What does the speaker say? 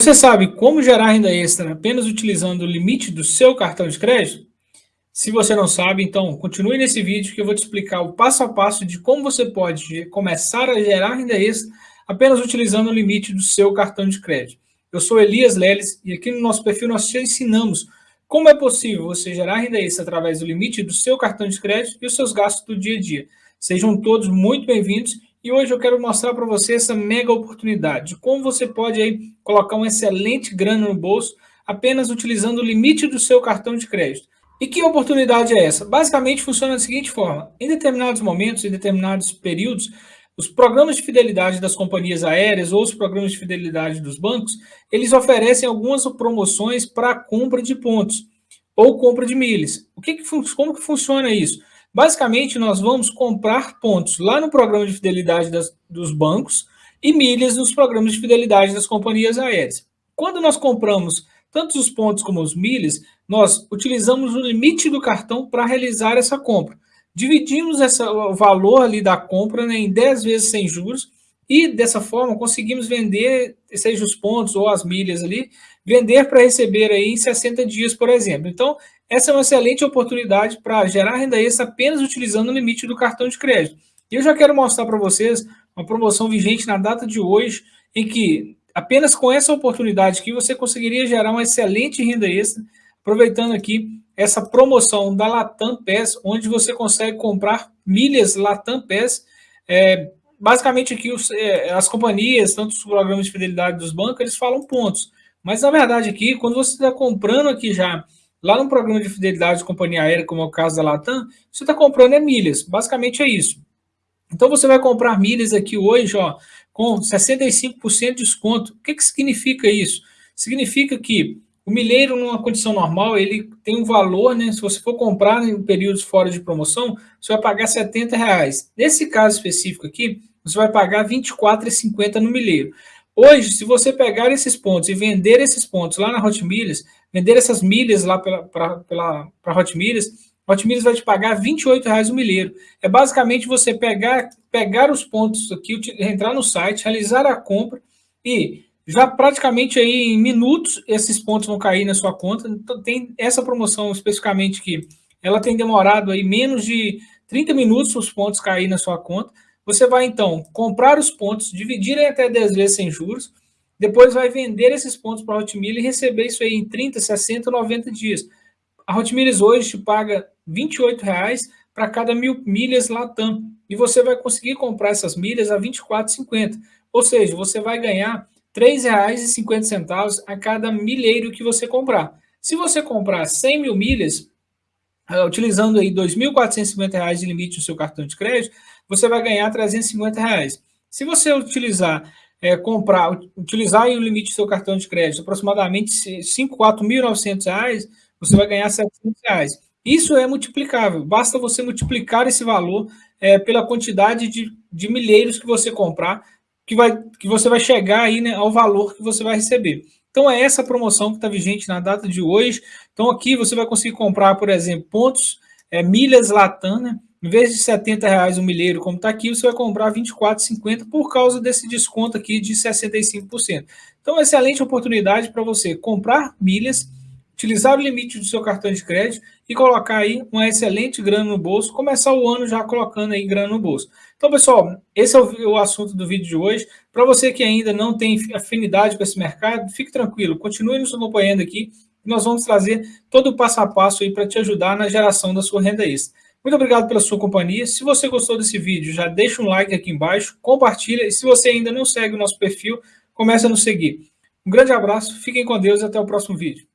Você sabe como gerar renda extra apenas utilizando o limite do seu cartão de crédito? Se você não sabe, então continue nesse vídeo que eu vou te explicar o passo a passo de como você pode começar a gerar renda extra apenas utilizando o limite do seu cartão de crédito. Eu sou Elias Leles e aqui no nosso perfil nós te ensinamos como é possível você gerar renda extra através do limite do seu cartão de crédito e os seus gastos do dia a dia. Sejam todos muito bem-vindos e hoje eu quero mostrar para você essa mega oportunidade de como você pode aí colocar um excelente grana no bolso apenas utilizando o limite do seu cartão de crédito. E que oportunidade é essa? Basicamente funciona da seguinte forma, em determinados momentos, em determinados períodos, os programas de fidelidade das companhias aéreas ou os programas de fidelidade dos bancos, eles oferecem algumas promoções para compra de pontos ou compra de milhas. O que que, como que funciona isso? Basicamente, nós vamos comprar pontos lá no programa de fidelidade das, dos bancos e milhas nos programas de fidelidade das companhias aéreas. Quando nós compramos tanto os pontos como os milhas, nós utilizamos o limite do cartão para realizar essa compra. Dividimos essa, o valor ali da compra né, em 10 vezes sem juros e dessa forma conseguimos vender, seja os pontos ou as milhas ali, vender para receber aí em 60 dias, por exemplo. Então, essa é uma excelente oportunidade para gerar renda extra apenas utilizando o limite do cartão de crédito. E eu já quero mostrar para vocês uma promoção vigente na data de hoje, em que apenas com essa oportunidade que você conseguiria gerar uma excelente renda extra, aproveitando aqui essa promoção da Latam PES, onde você consegue comprar milhas Latam PES. É, basicamente aqui os, é, as companhias, tanto os programas de fidelidade dos bancos, eles falam pontos. Mas na verdade aqui, quando você está comprando aqui já Lá no programa de fidelidade de companhia aérea, como é o caso da Latam, você está comprando é milhas. Basicamente é isso. Então você vai comprar milhas aqui hoje, ó, com 65% de desconto. O que, que significa isso? Significa que o milheiro, numa condição normal, ele tem um valor, né? Se você for comprar em períodos fora de promoção, você vai pagar 70 reais. Nesse caso específico aqui, você vai pagar R$ 24,50 no milheiro. Hoje, se você pegar esses pontos e vender esses pontos lá na Hot vender essas milhas lá para Milhas, Hot Milhas vai te pagar R$ 28,00 o milheiro. É basicamente você pegar, pegar os pontos aqui, entrar no site, realizar a compra e já praticamente aí em minutos esses pontos vão cair na sua conta. Então tem essa promoção especificamente que ela tem demorado aí menos de 30 minutos os pontos cair na sua conta. Você vai, então, comprar os pontos, dividir em até 10 vezes sem juros, depois vai vender esses pontos para a Hotmail e receber isso aí em 30, 60, 90 dias. A Hotmail hoje te paga R$ 28,00 para cada mil milhas Latam. E você vai conseguir comprar essas milhas a R$ 24,50. Ou seja, você vai ganhar R$ 3,50 a cada milheiro que você comprar. Se você comprar 100 mil milhas, utilizando aí R$ 2.450 de limite no seu cartão de crédito, você vai ganhar 350 reais. Se você utilizar, é, comprar, utilizar o limite do seu cartão de crédito aproximadamente R$ 5.900, você vai ganhar 700 reais. Isso é multiplicável, basta você multiplicar esse valor é, pela quantidade de, de milheiros que você comprar, que, vai, que você vai chegar aí né, ao valor que você vai receber. Então é essa promoção que está vigente na data de hoje. Então aqui você vai conseguir comprar, por exemplo, pontos, é, milhas Latam, né? Em vez de 70 reais um milheiro, como está aqui, você vai comprar 24,50 por causa desse desconto aqui de 65%. Então, excelente oportunidade para você comprar milhas, utilizar o limite do seu cartão de crédito e colocar aí uma excelente grana no bolso, começar o ano já colocando aí grana no bolso. Então, pessoal, esse é o, assunto do vídeo de hoje. Para você que ainda não tem afinidade com esse mercado, fique tranquilo, continue nos acompanhando aqui, nós vamos trazer todo o passo a passo aí para te ajudar na geração da sua renda extra. Muito obrigado pela sua companhia. Se você gostou desse vídeo, já deixa um like aqui embaixo, compartilha e se você ainda não segue o nosso perfil, comece a nos seguir. Um grande abraço, fiquem com Deus e até o próximo vídeo.